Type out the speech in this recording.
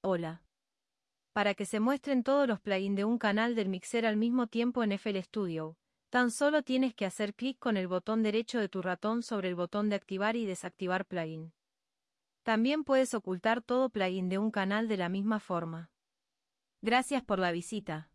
Hola. Para que se muestren todos los plugins de un canal del mixer al mismo tiempo en FL Studio, tan solo tienes que hacer clic con el botón derecho de tu ratón sobre el botón de activar y desactivar plugin. También puedes ocultar todo plugin de un canal de la misma forma. Gracias por la visita.